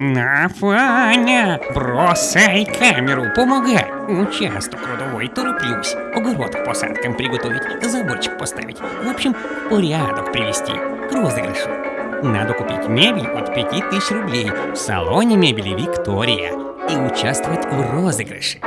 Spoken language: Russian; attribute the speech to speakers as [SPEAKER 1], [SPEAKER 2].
[SPEAKER 1] Нафаня, бросай камеру, помогай. Участок трудовой, тороплюсь. Огород к посадкам приготовить, заборчик поставить. В общем, порядок привести к розыгрышу. Надо купить мебель от 5000 рублей в салоне мебели «Виктория» и участвовать в розыгрыше.